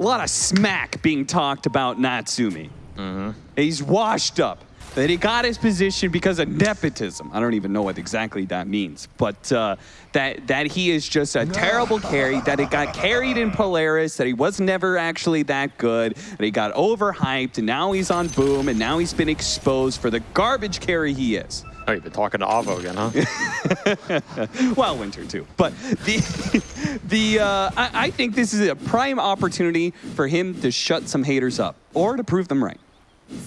a lot of smack being talked about Natsumi. He's washed up. That he got his position because of nepotism. I don't even know what exactly that means, but uh, that that he is just a terrible carry. That it got carried in Polaris. That he was never actually that good. That he got overhyped, and now he's on boom, and now he's been exposed for the garbage carry he is. Oh, you've been talking to Avo again, huh? well, winter too. But the the uh, I, I think this is a prime opportunity for him to shut some haters up or to prove them right.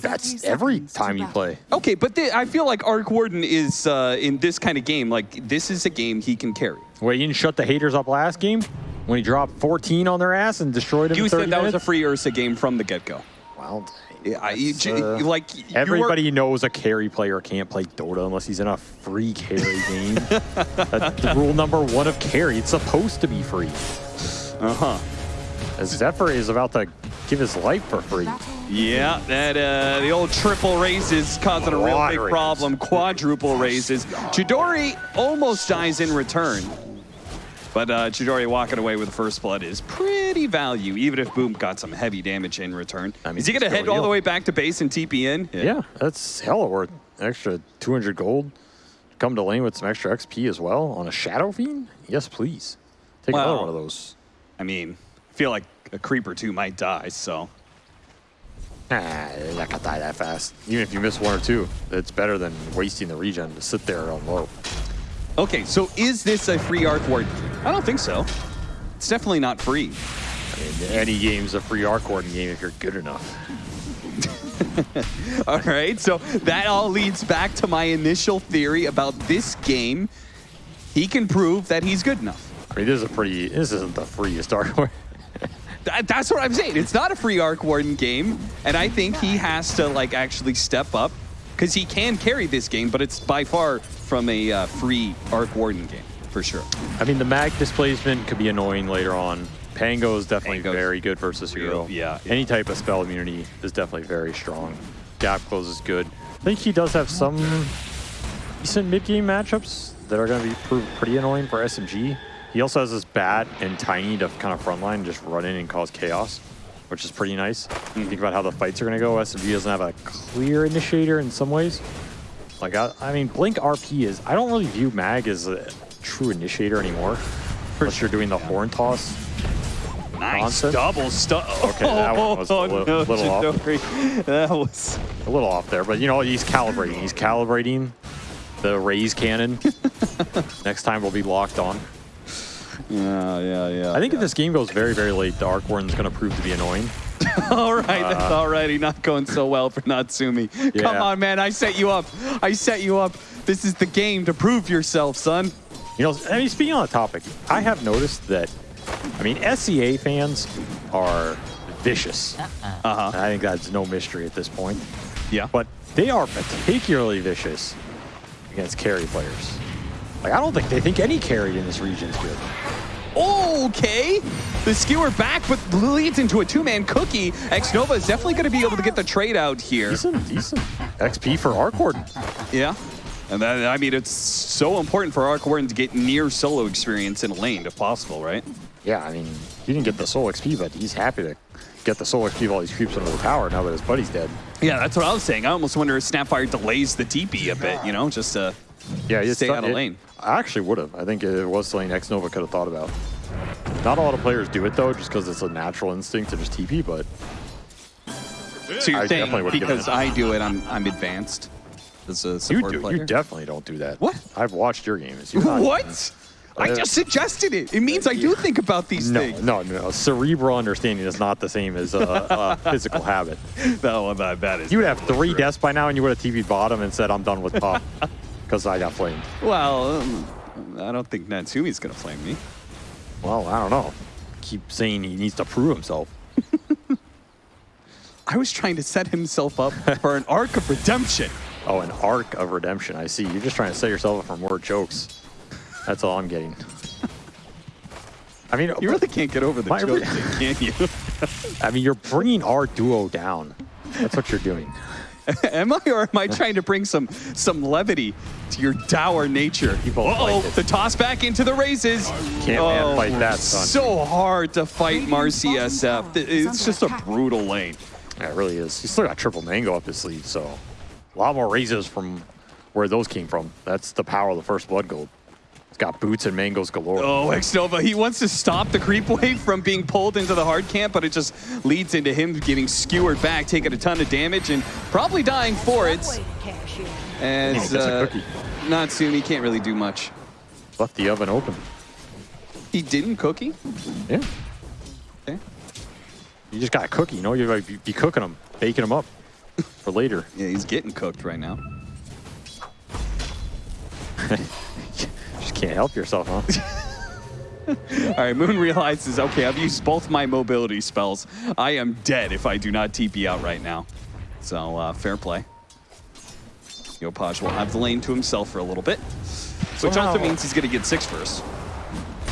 That's every time you play. Okay, but the, I feel like Arc Warden is uh, in this kind of game. Like this is a game he can carry. Wait, you didn't shut the haters up last game when he dropped 14 on their ass and destroyed them You in 30 said that was a free Ursa game from the get go. Well, Yeah, I, uh, like Everybody knows a carry player can't play Dota unless he's in a free carry game. That's rule number one of carry. It's supposed to be free. Uh huh. As Zephyr is about to give his life for free. Yeah, that uh, the old triple razes causing a real big problem. Quadruple razes. Chidori almost dies in return. But uh, Chidori walking away with the first blood is pretty value, even if Boom got some heavy damage in return. I mean, is he going to head all the way back to base and TP in? Yeah, that's hella worth extra 200 gold. Come to lane with some extra XP as well on a Shadow Fiend? Yes, please. Take another one of those. I mean, I feel like a creep or two might die, so. Ah, you're not gonna die that fast. Even if you miss one or two, it's better than wasting the regen to sit there on low. Okay, so is this a free Arc Ward? I don't think so. It's definitely not free. I mean, any game's a free Arc Warden game if you're good enough. All right, so that all leads back to my initial theory about this game. He can prove that he's good enough. I mean, this is a pretty. This isn't the freest Arc Warden. That- that's what I'm saying. It's not a free Arc Warden game, and I think he has to like actually step up because he can carry this game, but it's by far from a uh, free Arc Warden game for sure. I mean, the mag displacement could be annoying later on. Pango is definitely Pango's very good versus hero. yeah. Any type of spell immunity is definitely very strong. Gap close is good. I think he does have some decent mid-game matchups that are going to be pretty annoying for SMG. He also has this bat and tiny to kind of frontline and just run in and cause chaos, which is pretty nice. You think about how the fights are going to go. SMG doesn't have a clear initiator in some ways. Like, I, I mean, Blink RP is, I don't really view Mag as a true initiator anymore. Unless you're doing the horn toss. Nice Nonsense. double stuff. Okay, that one was a oh, li- little off. That was. A little off there, but you know, he's calibrating. He's calibrating the raze cannon. Next time we'll be locked on. Yeah, yeah, yeah. I think if this game goes very, very late, the Arc Warden's going to prove to be annoying. All right, uh, that's already not going so well for Natsumi. Come on, man. I set you up. I set you up. This is the game to prove yourself, son. You know, I mean, speaking on the topic, I have noticed that, I mean, SEA fans are vicious. Uh-huh. I think that's no mystery at this point. Yeah. But they are particularly vicious against carry players. Like, I don't think they think any carry in this region is good. Okay. The skewer back, but leads into a two-man cookie. X-Nova is definitely going to be able to get the trade out here. Decent, decent. XP for Arc Warden. Yeah. And that, I mean, it's so important for Arc Warden to get near solo experience in a lane, if possible, right? Yeah, I mean, he didn't get the soul XP, but he's happy to get the soul XP while he creeps under the tower now that his buddy's dead. Yeah, that's what I was saying. I almost wonder if Snapfire delays the TP a bit, you know, just to Yeah, stay out of it- lane. I actually would have. I think it was something X Nova could have thought about. Not a lot of players do it though, just because it's a natural instinct to just TP. But So you're I saying because. I do it, I'm I'm advanced as a you support do. player? You definitely don't do that. What? I've watched your games. You're not- What? I Uh, just suggested it. It means I do think about these No, things. no, no. No. Cerebral understanding is not the same as a, a physical habit. No, that, that is. You would have three deaths by now, and you would have TV'd bottom and said, "I'm done with pop," because I got flamed. Well, um, I don't think Natsumi's gonna flame me. Well, I don't know. Keep saying he needs to prove himself. I was trying to set himself up for an arc of redemption. Oh, an arc of redemption. I see. You're just trying to set yourself up for more jokes. That's all I'm getting. I mean, You really can't get over the My joke, thing, can you? I mean, you're bringing our duo down. That's what you're doing. am I or am I trying to bring some some levity to your dour nature? You both oh, the toss back into the razes. Can't oh, man fight that, son. So hard to fight Marcy SF. It's just a brutal lane. Yeah, it really is. He's still got triple mango up his sleeve, so a lot more razes from where those came from. That's the power of the first blood gold. It's got boots and mangoes galore. Oh, Xnova, he wants to stop the creep wave from being pulled into the hard camp, but it just leads into him getting skewered back, taking a ton of damage, and probably dying for it. As He gets a uh, cookie. Natsumi can't really do much. Left the oven open. He didn't cookie? Yeah. Okay. You just got a cookie, you know? You gotta be, be cooking them, baking them up for later. Yeah, he's getting cooked right now. just can't help yourself, huh? All right, Moon realizes, okay, I've used both my mobility spells. I am dead if I do not TP out right now. So, uh, fair play. Yopaj will have the lane to himself for a little bit, which Somehow- also means he's going to get six first.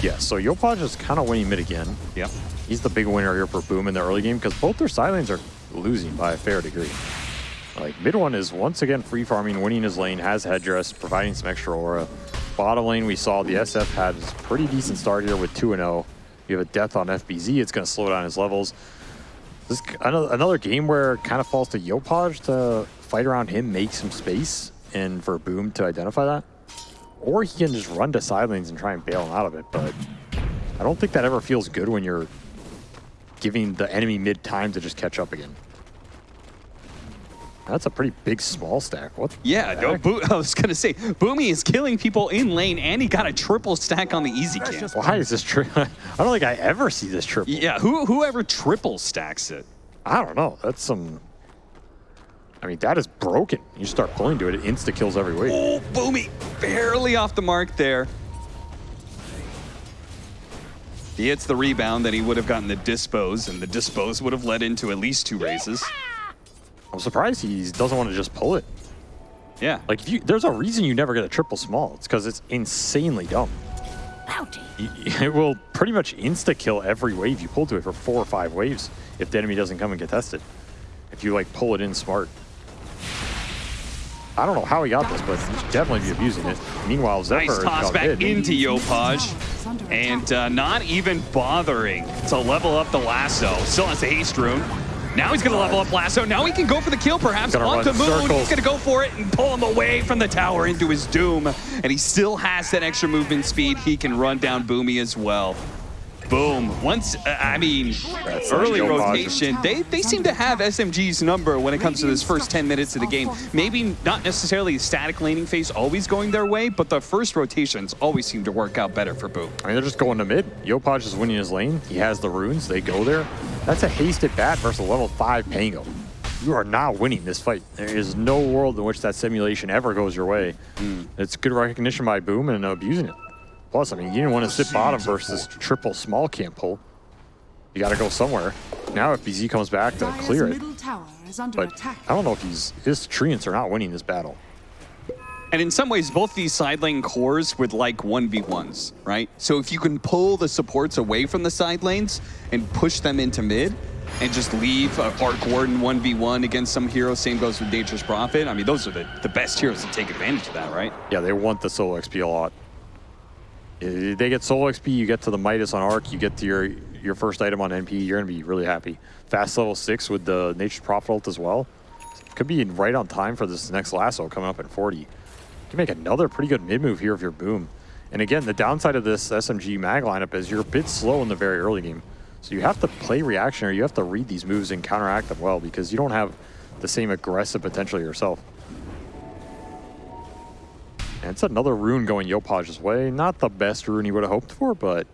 yeah, so Yopaj is kind of winning mid again. Yep. He's the big winner here for Boom in the early game because both their side lanes are losing by a fair degree. Like mid one is once again free farming, winning his lane, has headdress, providing some extra aura. Bottom lane we saw the SF had a pretty decent start here with 2 0. You have a death on FBZ, it's going to slow down his levels. This another game where it kind of falls to Yopaj to fight around him, make some space, and for Boom to identify that. Or he can just run to side lanes and try and bail him out of it, but I don't think that ever feels good when you're giving the enemy mid time to just catch up again. That's a pretty big small stack. What? Yeah, the no, heck? Bo- I was going to say, Boomy is killing people in lane, and he got a triple stack on the easy camp. Why is this true? I don't think I ever see this triple. Yeah, who, whoever triple stacks it. I don't know. That's some. I mean, that is broken. You start pulling to it, it insta kills every wave. Oh, Boomy, barely off the mark there. He hits the rebound, then he would have gotten the dispose, and the dispose would have led into at least two razes. I'm surprised he doesn't want to just pull it. Yeah. Like, if you, there's a reason you never get a triple small. It's because it's insanely dumb. You- It will pretty much insta kill every wave you pull to it for four or five waves if the enemy doesn't come and get tested. If you like pull it in smart. I don't know how he got this, but he should definitely be abusing it. Meanwhile, Zephyr Nice toss got back into Yopaj. And uh, not even bothering to level up the lasso. Still has the haste rune. Now he's going to level up lasso. Now he can go for the kill, perhaps. On run Moon. circles. He's going to go for it and pull him away from the tower into his doom. And he still has that extra movement speed. He can run down Boomy as well. Boom. Once, uh, I mean, That's early rotation. They, they seem to have SMG's number when it comes to this first 10 minutes of the game. Maybe not necessarily the static laning phase always going their way, but the first rotations always seem to work out better for Boom. I mean, they're just going to mid. Yopaj is winning his lane. He has the runes. They go there. That's a hasted bat versus a level 5 Pango. You are not winning this fight. There is no world in which that simulation ever goes your way. It's good recognition by Boom and abusing it. Plus, I mean, you didn't want to sit bottom versus triple small camp pull. You got to go somewhere. Now if BZ comes back to clear it. middle tower is under But. I don't know if he's his treants are not winning this battle. And in some ways, both these side lane cores would like 1v1s, right? So if you can pull the supports away from the side lanes and push them into mid and just leave uh, Arc Warden 1v1 against some hero, same goes with Nature's Prophet. I mean, those are the, the best heroes to take advantage of that, right? Yeah, they want the solo XP a lot. Uh, They get solo XP, you get to the Midas on Arc, you get to your your first item on NP, you're gonna be really happy. Fast level six with the Nature's Prophet ult as well. Could be right on time for this next lasso coming up at 40. You can make another pretty good mid move here if you're boom. And again, the downside of this SMG mag lineup is you're a bit slow in the very early game. So you have to play reactionary, you have to read these moves and counteract them well because you don't have the same aggressive potential yourself. And it's another rune going Yopaj's way. Not the best rune he would have hoped for, but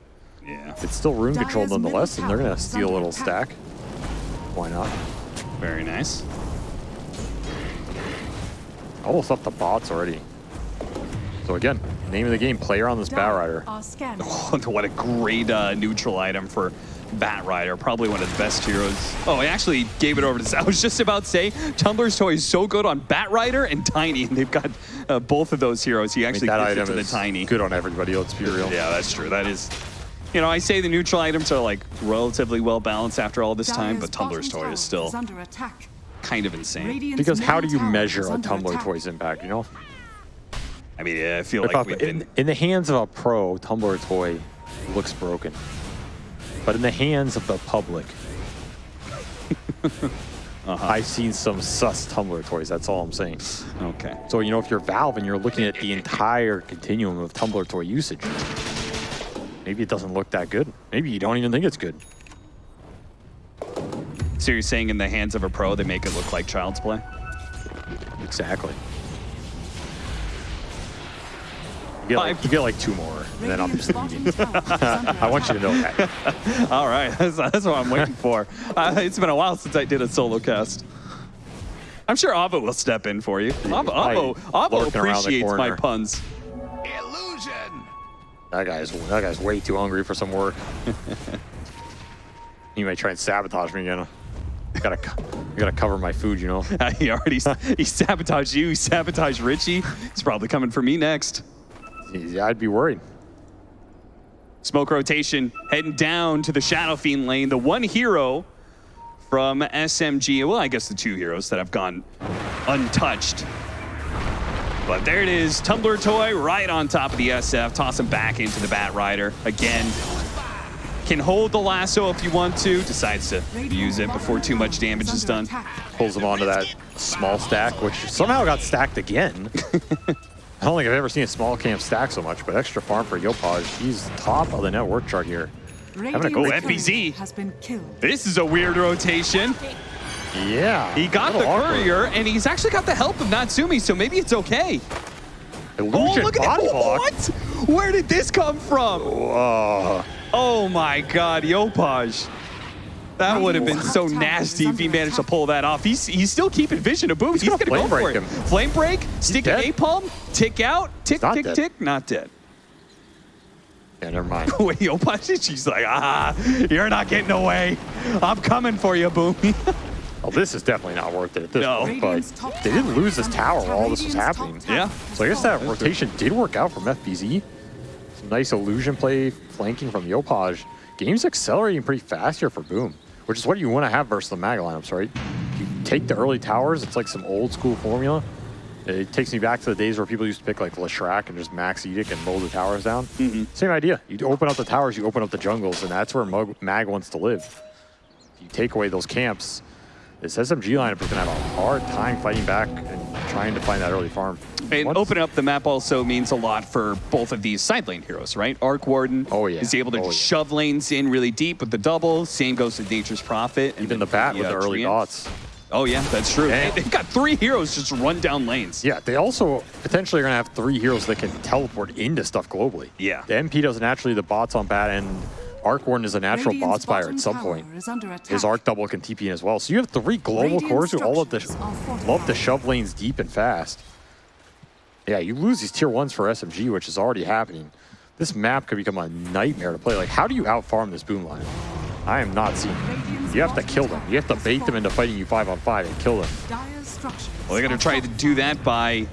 Yeah, it's still rune control nonetheless, and they're going to steal a little stack. Why not? very nice. Almost up the bots already. So again, name of the game, player on this Bat Rider. Are what a great uh, neutral item for Bat Rider. Probably one of the best heroes. Oh, I actually gave it over to. I was just about to say, Tumbler's toy is so good on Bat Rider and Tiny, and they've got uh, both of those heroes. He I mean, actually that gives it item to the is Tiny. good on everybody, let's be real. Yeah, that's true. That is. You know, I say the neutral items are like relatively well balanced after all this time, but Tumbler's toy is still under attack. kind of insane. Radiant's Because how do you measure a Tumbler attack. Toys impact, you know? I mean, yeah, I feel If like we've in, been. in the hands of a pro, Tumbler Toy looks broken. But in the hands of the public, Uh-huh. I've seen some sus Tumbler Toys, that's all I'm saying. Okay. So, you know, if you're Valve and you're looking at the entire continuum of Tumbler Toy usage, maybe it doesn't look that good. Maybe you don't even think it's good. So you're saying in the hands of a pro, they make it look like child's play? Exactly. Get, like, you get like two more, and then I'll be Radiant's leaving. tower is under I want you to know that. All right, that's, that's what I'm waiting for. Uh, it's been a while since I did a solo cast. I'm sure Avo will step in for you. Avo, Avo, Avo lurking around the appreciates my corner. puns. That guy's that guy's way too hungry for some work. he might try and sabotage me again. I gotta, I gotta cover my food, you know. he already he sabotaged you. He sabotaged Richie. He's probably coming for me next. Yeah, I'd be worried. Smoke rotation heading down to the Shadow Fiend lane. The one hero from SMG. Well, I guess the two heroes that have gone untouched. But there it is. Tumbler Toy right on top of the SF. Toss him back into the Bat Rider. Again, can hold the lasso if you want to. Decides to use it before too much damage is done. Pulls him onto that small stack, which somehow got stacked again. I don't think I've ever seen a small camp stack so much, but extra farm for Yopaj. He's top of the network chart here. Radiant's a great courier FBZ. has been killed. This is a weird rotation. Yeah. He got the little awkward. courier, and he's actually got the help of Natsumi, so maybe it's okay. Illusion Oh, look at body that. What? Where did this come from? Whoa. Oh my god, Yopaj. That would have been so nasty if he managed to pull that off. He's he's still keeping vision of Boom. He's, gonna gonna, go for it. him. Flame break, stick an dead. napalm, tick out, tick, not tick, dead. tick, not dead. Yeah, never mind. Wait, Yopaj, she's like, ah, you're not getting away. I'm coming for you, Boom. Well, this is definitely not worth it at this No. point, Radiant's but top they didn't lose this tower while all this was happening. Yeah. So I guess that fallen. rotation did work out from FBZ. Some nice illusion play flanking from Yopaj. Game's accelerating pretty fast here for Boom, which is what you want to have versus the Mag lineups, right? You take the early towers, it's like some old school formula. It takes me back to the days where people used to pick like Leshrac and just max Edict and mow the towers down. Mm-hmm. Same idea. You open up the towers, you open up the jungles, and that's where Mag, Mag wants to live. If you take away those camps, this SMG lineup is going to have a hard time fighting back and trying to find that early farm. And Once- opening up the map also means a lot for both of these side lane heroes, right? Arc Warden Oh, yeah. is able to Oh, yeah. shove lanes in really deep with the double. Same goes to Nature's Prophet. and Even the bat with the uh, early Treant. dots. Oh, yeah, that's true. They- They've got three heroes just run down lanes. Yeah, they also potentially are going to have three heroes that can teleport into stuff globally. Yeah. The NP does naturally the bots on bat, and Arc Warden is a natural Radiant's bot spire at some point. is under attack. His Arc double can TP in as well. So you have three global Radiant cores who all love to, structures are fortified. love to shove lanes deep and fast. Yeah, you lose these tier ones for SMG, which is already happening. This map could become a nightmare to play. Like, how do you outfarm this boom line? I am not seeing it. You have to kill them. You have to bait them into fighting you five on five and kill them. Dire's Well, they're going to try to do that by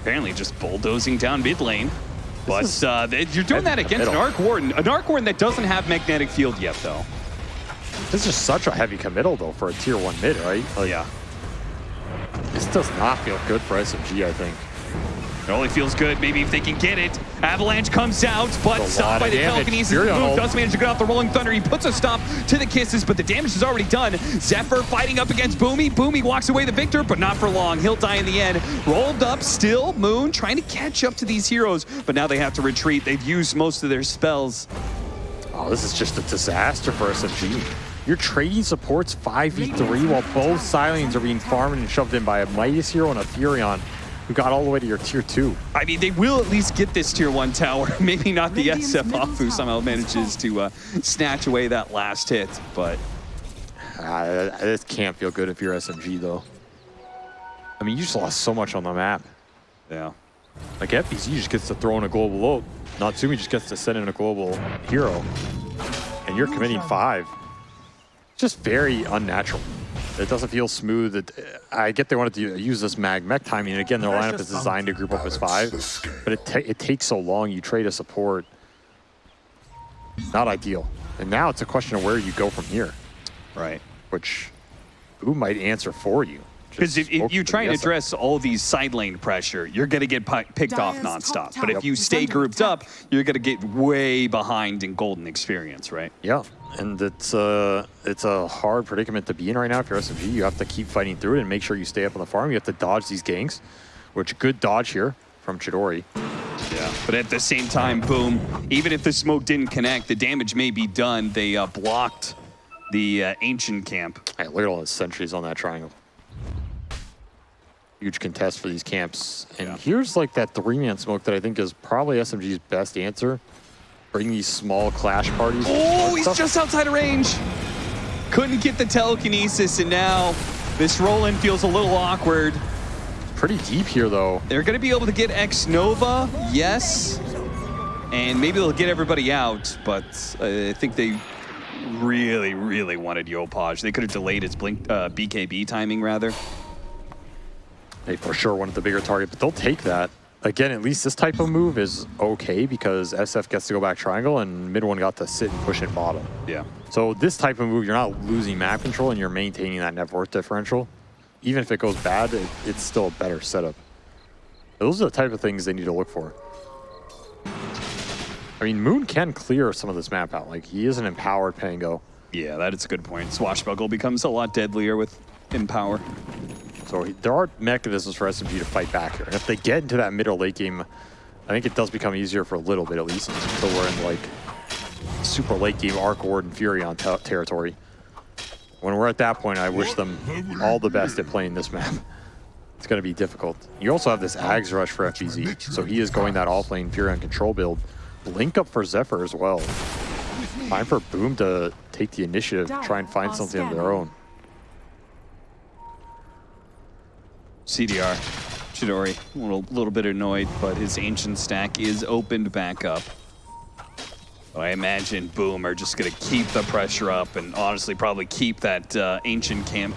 apparently just bulldozing down mid lane. But is uh, you're doing that against an. Arc Warden. An Arc Warden that doesn't have magnetic field yet, though. This is such a heavy committal, though, for a tier one mid, right? Oh, Yeah. This does not feel good for SMG, I think. It only feels good maybe if they can get it. Avalanche comes out, but stopped by the damage. telekinesis Fury on move. hold. Does manage to get off the Rolling Thunder. He puts a stop to the kisses, but the damage is already done. Zephyr fighting up against Boomy. Boomy walks away the victor, but not for long. He'll die in the end. Rolled up still. Moon trying to catch up to these heroes, but now they have to retreat. They've used most of their spells. Oh, this is just a disaster for SMG. You're trading supports 5v3 while both Silings are being farmed and shoved in by a Midas hero and a Furion who got all the way to your tier 2. I mean, they will at least get this tier one tower. Maybe not the Radiant's SF middle off who somehow manages to uh, snatch away that last hit, but Uh, this can't feel good if you're SMG, though. I mean, you just lost so much on the map. yeah. Like, FBZ just gets to throw in a global ult. Natsumi just gets to send in a global hero. And you're committing five. Just very unnatural. It doesn't feel smooth. It, I get they wanted to use this mag mech timing. And again, their lineup is designed to group up as five. But it, ta it takes so long. You trade a support. Not ideal. And now it's a question of where you go from here, Right. which who might answer for you. Because if, if you try to yes. address all these side lane pressure, you're going to get pi- picked off Dire's top nonstop. But if you stay grouped up, you're going to get way behind in golden experience, right? Yeah, and it's uh it's a hard predicament to be in right now. If you're SMG, you have to keep fighting through it and make sure you stay up on the farm. You have to dodge these ganks, which good dodge here from Chidori. Yeah. But at the same time, boom, even if the smoke didn't connect, the damage may be done. They uh, blocked the uh, ancient camp. Hey, look at all the sentries on that triangle. Huge contest for these camps. And Yeah. here's like that three-man smoke that I think is probably SMG's best answer. Bring these small clash parties. Oh, he's Stuff. just outside of range. Couldn't get the telekinesis, and now this roll-in feels a little awkward. pretty deep here though. They're going to be able to get X Nova, yes, and maybe they'll get everybody out. But uh, I think they really, really wanted Yopaj. They could have delayed its blink uh, BKB timing rather. They for sure wanted the bigger target, but they'll take that. Again, at least this type of move is okay because SF gets to go back triangle and mid one got to sit and push it bottom. Yeah. So this type of move, you're not losing map control and you're maintaining that net worth differential. Even if it goes bad, it, it's still a better setup. Those are the type of things they need to look for. I mean, Moon can clear some of this map out. Like, he is an empowered Pango. Yeah, that is a good point. Swashbuckle becomes a lot deadlier with Empower. So he, there are mechanisms for SMG to fight back here. And if they get into that middle late game, I think it does become easier for a little bit at least until we're in like super late game Arc Ward and Furion territory. When we're at that point, I wish them all the best at playing this map. It's going to be difficult. You also have this Ags Rush for FBZ, so he is going that off-lane Furion control build. Link up for Zephyr as well. Time for Boom to take the initiative, try and find something of their own. CDR. Chidori, a little, little bit annoyed, but his ancient stack is opened back up. I imagine Boom are just going to keep the pressure up and honestly probably keep that uh, ancient camp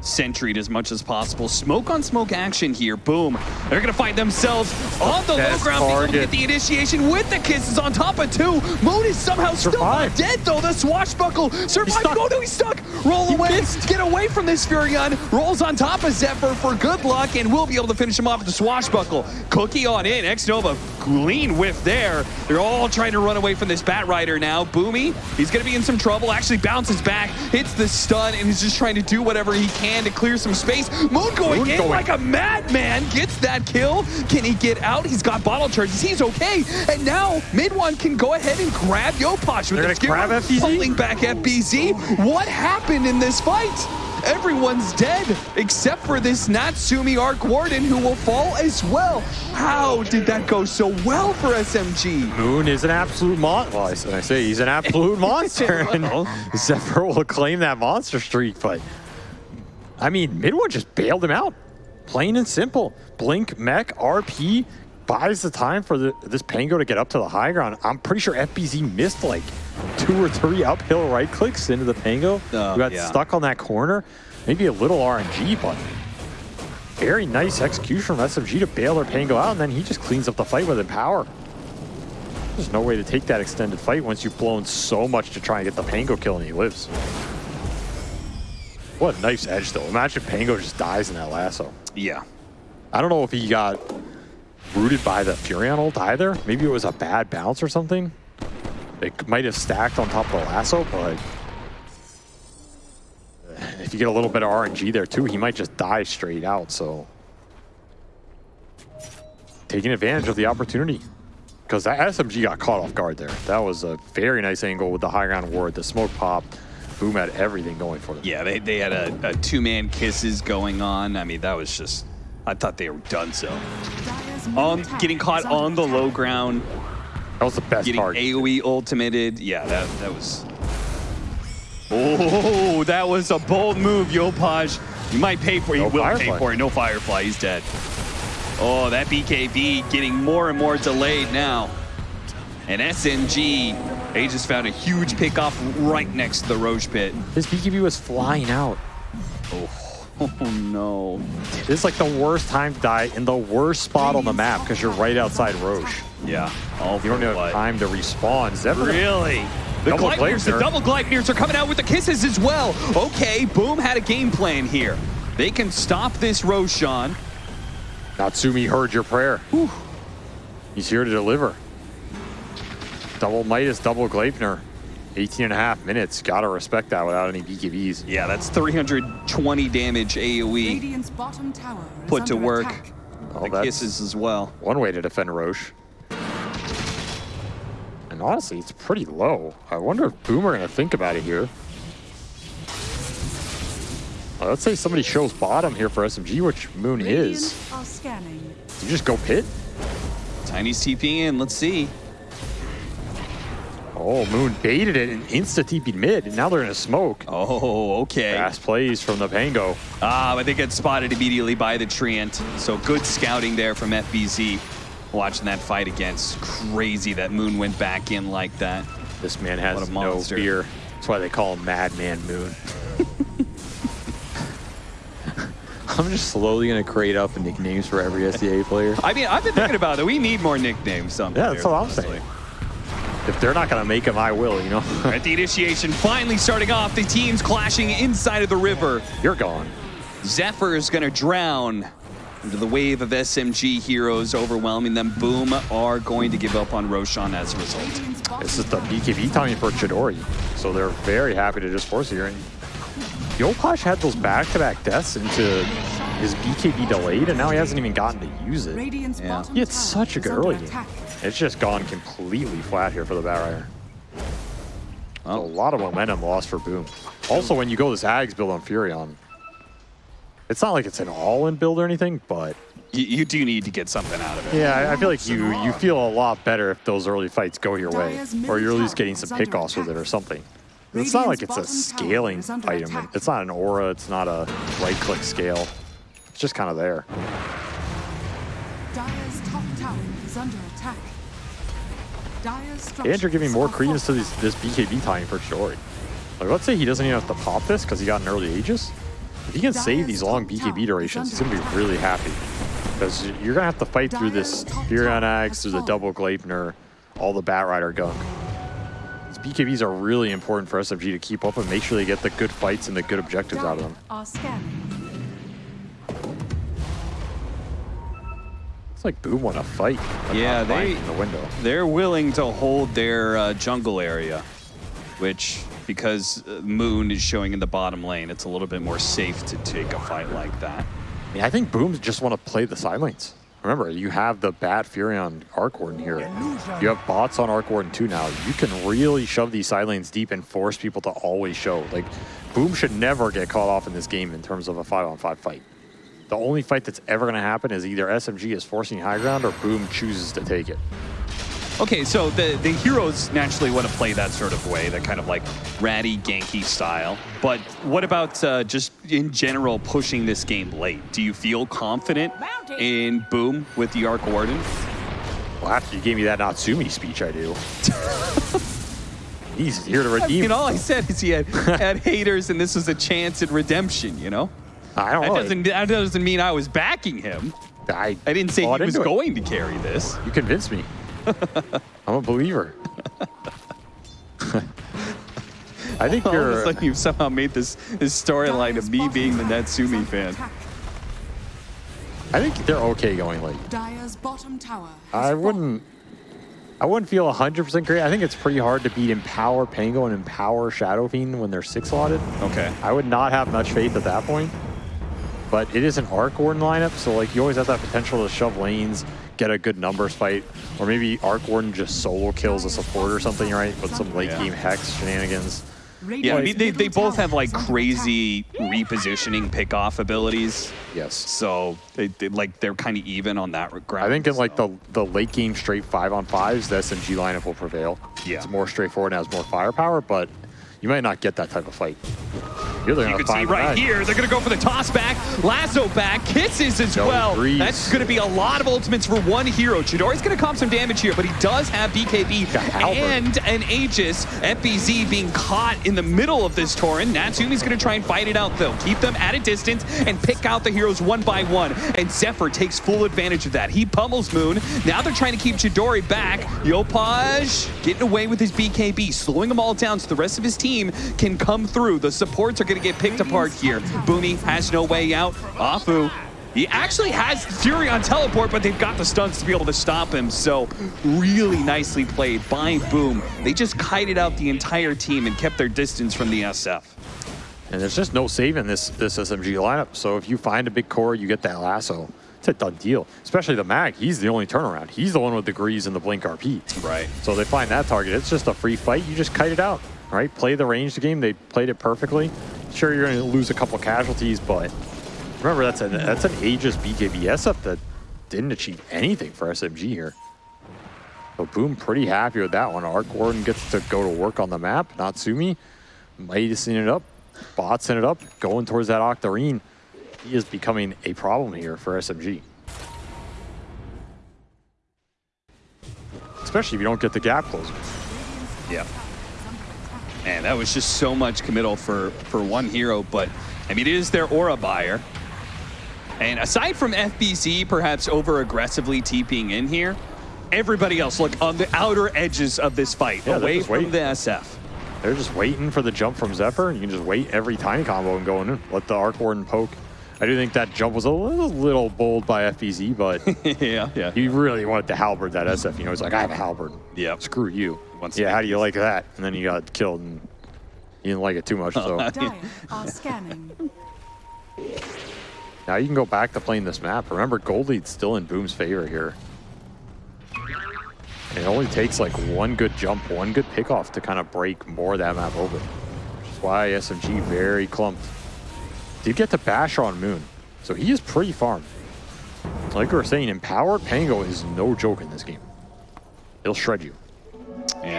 centried as much as possible. Smoke on smoke action here. Boom. They're going to find themselves on the low ground, being able to get the initiation with the kisses on top of two. Moon is somehow still not dead though. The swashbuckle survived. Oh no, he's stuck. Roll away. Get away from this Furion. Rolls on top of Zephyr for good luck and we'll be able to finish him off with the swashbuckle. Cookie on in. X Nova clean whiff there. They're all trying to run away from this Bat Rider now. Boomy, he's going to be in some trouble. Actually bounces back, hits the stun, and he's just trying to do whatever he can to clear some space. Moon going Moon in going. like a madman. Gets that kill. Can he get out? He's got bottle charges. He's okay. And now mid one can go ahead and grab Yopaj with They're the gonna grab FBZ? pulling back FBZ. What happened in this fight? Everyone's dead except for this Natsumi Arc Warden who will fall as well. How did that go so well for SMG? Moon is an absolute monster. Well, I say he's an absolute monster, and Zephyr will claim that monster streak. But I mean, MidOne just bailed him out, plain and simple. Blink, Mech, RP buys the time for the, this Pango to get up to the high ground. I'm pretty sure FBZ missed like two or three uphill right clicks into the Pango. Uh, Who got yeah. stuck on that corner. Maybe a little RNG, but very nice execution from SMG to bail their Pango out, and then he just cleans up the fight with Empower. There's no way to take that extended fight once you've blown so much to try and get the Pango kill and he lives. What a nice edge though. Imagine Pango just dies in that lasso. Yeah. I don't know if he got rooted by the Furion ult either. Maybe it was a bad bounce or something. It might have stacked on top of the lasso, but if you get a little bit of RNG there too, he might just die straight out. So taking advantage of the opportunity. Because that SMG got caught off guard there. That was a very nice angle with the high ground ward. The smoke popped. Boom had everything going for them. Yeah, they, they had a, a two-man kisses going on. I mean, that was just, I thought they were done so. Um, getting caught on the low ground, That was the best getting part. AoE ultimated. Yeah, that, that was... Oh, that was a bold move, Yopaj. You might pay for it. No he will Firefly. pay for it. No Firefly. He's dead. Oh, that BKB getting more and more delayed now. And SMG, they just found a huge pickoff right next to the Rosh pit. His BKB was flying out. Oh, oh, no. This is like the worst time to die in the worst spot on the map because you're right outside Rosh. Yeah. All You don't have what? time to respawn. Zephyr Really? The Double Gleipnirs, the Gleipnir. double Gleipnirs are coming out with the kisses as well. Okay, Boom had a game plan here. They can stop this Roshan. Natsumi heard your prayer. He's here to deliver. Double Midas, double Gleipnir. 18 and a half minutes. Gotta respect that without any BKBs. Yeah, that's 320 damage AoE bottom tower put to work. attack. Well, the kisses as well. one way to defend Rosh. And honestly, it's pretty low. I wonder if Boomer gonna think about it here. Well, let's say somebody shows bottom here for SMG, which Moon Radiant is. are. You just go pit? Tiny's TP in, let's see. Oh, Moon baited it and insta TP'd mid, and now they're in a smoke. Oh, okay. Fast plays from the Pango. Ah, but they get spotted immediately by the Treant. So good scouting there from FBZ. Watching that fight against crazy that Moon went back in like that. This man has a no monster. fear. That's why they call him Madman Moon. I'm just slowly gonna create up nicknames for every SEA player. I mean, I've been thinking about it. We need more nicknames. Some Yeah, that's what I'm saying. If they're not gonna make him, I will. You know, At the initiation, finally starting off, the teams clashing inside of the river. you're gone. Zephyr is going to drown into the wave of SMG heroes, overwhelming them. Boom are going to give up on Roshan as a result. Radiant's bottom This is the BKB timing for Chidori, so they're very happy to just force it here. And Yopaj had those back-to-back deaths into his BKB delayed, and now he hasn't even gotten to use it. Radiant's Yeah. He had such a is good early game. It's just gone completely flat here for the Batrider. Well. A lot of momentum lost for Boom. Also, when you go this Ags build on Furion, it's not like it's an all-in build or anything, but You, you do need to get something out of it. yeah, I, I feel like you you feel a lot better if those early fights go your way, or you're at least getting some pickoffs with it or something. It's not like it's a scaling item. It's not an aura. It's not a right-click scale. It's just kind of there. Dire's top tower is under attack. Dire's And you're giving structures more credence to these, this BKB timing for sure. Like, let's say he doesn't even have to pop this because he got an early Aegis. If he can save these long BKB durations, he's going to be really happy. Because you're going to have to fight through this Furion Axe, through the double Gleipnir, all the Batrider gunk. These BKBs are really important for SMG to keep up and make sure they get the good fights and the good objectives out of them. It's like Boom want to fight. Yeah, they- in the window. They're willing to hold their uh, jungle area, which, because uh, Moon is showing in the bottom lane, it's a little bit more safe to take a fight like that. Yeah, I think Booms just want to play the side lanes. Remember, you have the Bat Furion Arc Warden here. You have bots on Arc Warden 2 now. You can really shove these side lanes deep and force people to always show. Like, Boom should never get caught off in this game in terms of a 5 on 5 fight. The only fight that's ever going to happen is either SMG is forcing high ground or Boom chooses to take it. Okay, so the, the heroes naturally want to play that sort of way, that kind of like ratty, ganky style. But what about uh, just in general pushing this game late? Do you feel confident in Boom with the Arc Warden? Well, after you gave me that Natsumi speech, I do. He's here to redeem. I mean, all I said is he had, had haters and this was a chance at redemption, you know? I don't That know. doesn't, that doesn't mean I was backing him. I, I didn't say he was it. going to carry this. You convinced me. I'm a believer. I think All you're. sudden, you've somehow made this, this storyline of me being the tower is Natsumi fan. attack. I think they're okay going late. Dire's bottom tower I wouldn't. I wouldn't feel 100% great. I think it's pretty hard to beat Empower Pango and Empower Shadow Fiend when they're six slotted. Okay. I would not have much faith at that point. But it is an Arc Warden lineup, so like you always have that potential to shove lanes, get a good numbers fight, or maybe Arc Warden just solo kills a support or something, right? With some late Yeah. game hex shenanigans. Yeah, I mean, they, they both have like crazy repositioning pickoff abilities. Yes. So they, they like they're kind of even on that ground. I think in like the the late game straight five on fives, the SMG lineup will prevail. Yeah. It's more straightforward and has more firepower, but you might not get that type of fight. They're You can see right here, they're going to go for the toss back. Lasso back, kisses as well. Greaves. That's going to be a lot of ultimates for one hero. Chidori's going to comp some damage here, but he does have BKB and an Aegis. FBZ being caught in the middle of this Torin. Natsumi's going to try and fight it out, though. Keep them at a distance and pick out the heroes one by one. And Zephyr takes full advantage of that. He pummels Moon. Now they're trying to keep Chidori back. Yopaj getting away with his BKB, slowing them all down so the rest of his team can come through. The supports are going to get picked apart here. Boomy has no way out. Afu, he actually has Furion teleport, but they've got the stunts to be able to stop him. So really nicely played by Boom. They just kited out the entire team and kept their distance from the SF. And there's just no saving this this SMG lineup. So if you find a big core, you get that lasso. It's a done deal. Especially the mag. He's the only turnaround. He's the one with the grease and the blink RP. Right. So they find that target. It's just a free fight. You just kite it out, right? Play the ranged game. They played it perfectly. Sure, you're going to lose a couple casualties, but remember that's an that's an Aegis BKB SF that didn't achieve anything for SMG here. So Boom pretty happy with that one. Arc Warden gets to go to work on the map. Natsumi Mightising it up, botsing it up, going towards that Octarine. He is becoming a problem here for SMG. Especially if you don't get the gap closer. Yeah. Man, that was just so much committal for, for one hero, but I mean, it is their aura buyer. And aside from FBZ perhaps over aggressively TPing in here, everybody else, look, on the outer edges of this fight, Yeah, away from the SF. They're just waiting for the jump from Zephyr, and you can just wait every tiny combo and go in. Let the Arc Warden poke. I do think that jump was a little, little bold by FBZ, but yeah, yeah. he really wanted to halberd that SF. You know, he's like, I have a halberd. Yep. Screw you. Wants to Yeah, how do you like that? And then you got killed, and you didn't like it too much. So Dire are scanning. now you can go back to playing this map. Remember, gold lead's still in Boom's favor here. And it only takes like one good jump, one good pickoff to kind of break more of that map open. Which is why SMG very clumped. Did get to bash on Moon, so he is pretty farmed. Like we were saying, Empowered Pango is no joke in this game. He'll shred you.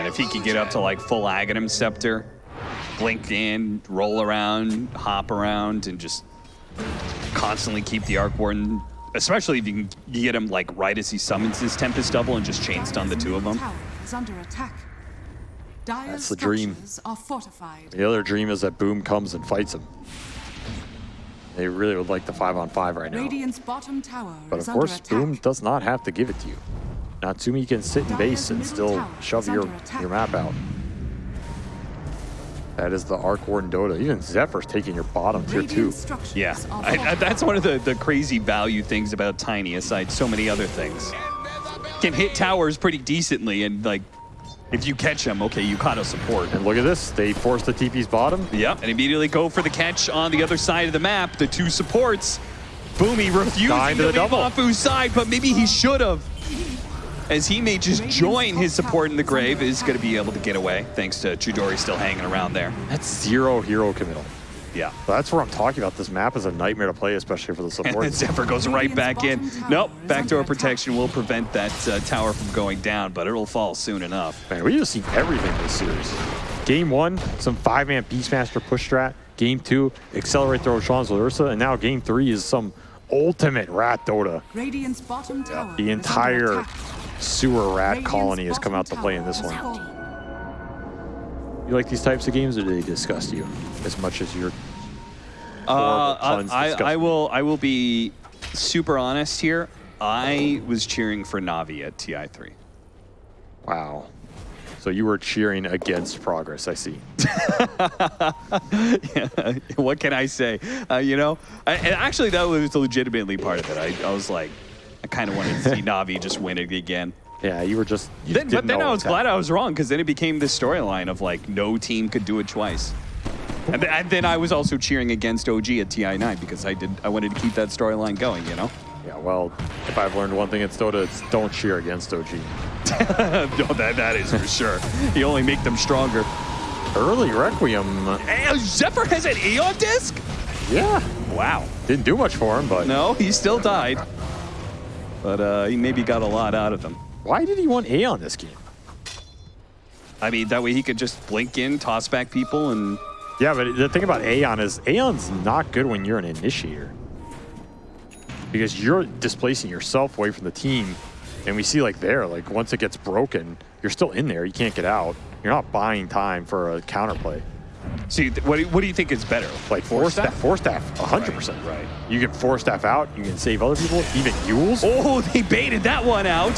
And if he could get up to like full Aghanim Scepter, blink in, roll around, hop around, and just constantly keep the Arc Warden, especially if you can get him like right as he summons his Tempest Double and just chain stun the two of them. Tower is under attack. Dire's That's the dream. structures are fortified. The other dream is that Boom comes and fights him. They really would like the five on five right now. Radiant's bottom tower But is of course, under. Boom does not have to give it to you. Natsumi can sit in base and still shove your, your map out. That is the Arc Warden Dota. Even Zephyr's taking your bottom tier two. Yeah, I, I, that's one of the, the crazy value things about Tiny, aside so many other things. Can hit towers pretty decently, and like, if you catch him, okay, you caught a support. And look at this. They forced the TP's bottom. Yep, and immediately go for the catch on the other side of the map. The two supports. Boomy refusing Dying to to the leave double. Afu's side, but maybe he should have. As he may just join his support in the grave, is going to be able to get away, thanks to Chidori still hanging around there. That's zero hero committal. Yeah. So that's what I'm talking about. This map is a nightmare to play, especially for the And support. then Zephyr goes right back in. Radiant's Nope, backdoor protection will prevent that uh, tower from going down, but it'll fall soon enough. Man, we just see everything this series. Game one, some five-man Beastmaster push strat. Game two, accelerate throw Sean's Ursa. And now game three is some ultimate rat Dota. Radiant's bottom tower The entire attack. Sewer rat colony has come out to play in this one. You like these types of games, or do they disgust you as much as your Uh, I, I will. I will be super honest here. I was cheering for Navi at Ti3. wow? So you were cheering against progress. I see. what can I say? Uh, you know, I, and actually that was legitimately part of it. I, I was like, I kind of wanted to see Navi just win it again. Yeah, you were just. You Then, but then I was glad. I was wrong because then it became this storyline of like no team could do it twice. And, th- and then I was also cheering against OG at TI9 because I did I wanted to keep that storyline going. You know. Yeah, well, if I've learned one thing at Dota, it's don't cheer against OG. no, that that is for sure. You only make them stronger. Early Requiem, Hey, oh, Zephyr has an Aeon disc? yeah, Wow. didn't do much for him, but No, he still died. But uh, he maybe got a lot out of them. why did he want Aeon this game? I mean, that way he could just blink in, toss back people, and Yeah, but the thing about Aeon is Aeon's not good when you're an initiator. Because you're displacing yourself away from the team. And we see like there, like once it gets broken, you're still in there. You can't get out. You're not buying time for a counterplay. See, what do, you, what do you think is better? Like force staff, Force staff, 100%. Right, right. You can force staff out. You can save other people, even Euls. Oh, they baited that one out.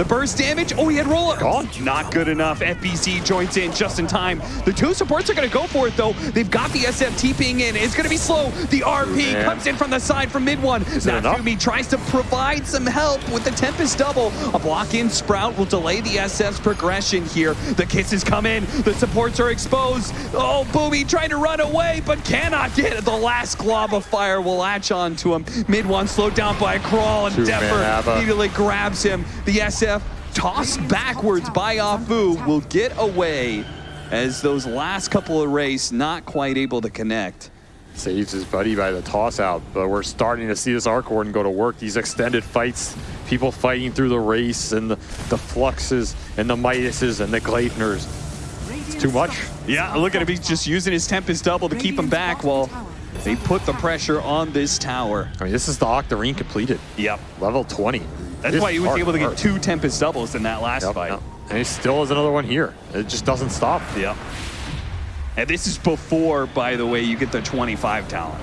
The burst damage. Oh, he had roll up. Gone. Not good enough. FBZ joins in just in time. The two supports are going to go for it, though. They've got the SF TPing in. It's going to be slow. The RP Man. comes in from the side from mid one. Natsumi tries to provide some help with the Tempest double. A block in Sprout will delay the SF's progression here. The kisses come in. The supports are exposed. Oh, Boomy trying to run away, but cannot get it. The last glob of fire will latch on to him. Mid one slowed down by a crawl, and Two-man immediately grabs him. The SF tossed backwards by Afu will get away as those last couple of race not quite able to connect. Saves his buddy by the toss out, but we're starting to see this Arc Warden go to work. These extended fights, people fighting through the race, and the, the Fluxes, and the Midases, and the Gleipners. Radiant's too much. Yeah, look at him. He's just using his Tempest double to keep him back while they put the pressure on this tower. I mean, this is the Octarine completed, Yep. level 20. That's This why he was hard able to get work. two Tempest doubles in that last Yep, fight. yep. And he still has another one here. It just doesn't stop. Yep. And this is before, by the way, you get the 25 talent.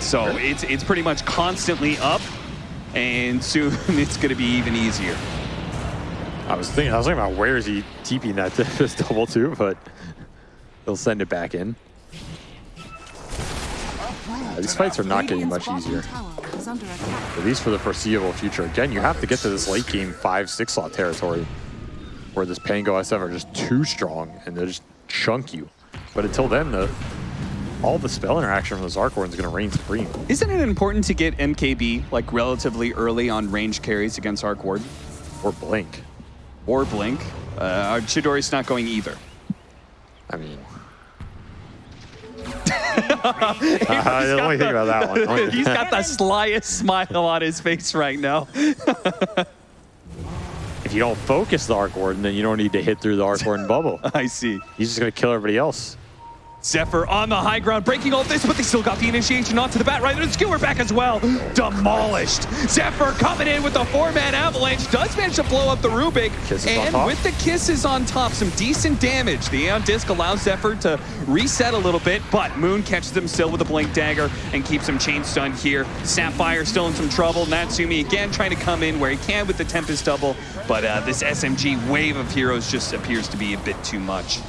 So it's it's pretty much constantly up, and soon it's going to be even easier. I was thinking, I was thinking about where is he TPing that to this double two, but he'll send it back in. Uh, these fights are not getting much easier, tower is under attack. at least for the foreseeable future. Again, you have to get to this late game five, six slot territory where this Pango SF are just too strong and they just chunk you. But until then, the all the spell interaction from the Zarkorn is going to reign supreme. Isn't it important to get MKB like relatively early on range carries against Arc Ward Or Blink. or Blink? Uh, Chidori's not going either. I mean... I didn't only think about that one. he's got the slyest smile on his face right now. If you don't focus the Arc Warden, then you don't need to hit through the Arc Warden bubble. I see. He's just going to kill everybody else. Zephyr on the high ground, breaking all this, but they still got the initiation onto the bat. Right, and Skewer back as well. Demolished. Zephyr coming in with the four-man avalanche. Does manage to blow up the Rubik. Kisses and with the kisses on top, some decent damage. The Aeon Disc allows Zephyr to reset a little bit, but Moon catches him still with a Blink Dagger and keeps him chain stunned here. Zephyr still in some trouble. Natsumi again trying to come in where he can with the Tempest double, but uh, this SMG wave of heroes just appears to be a bit too much.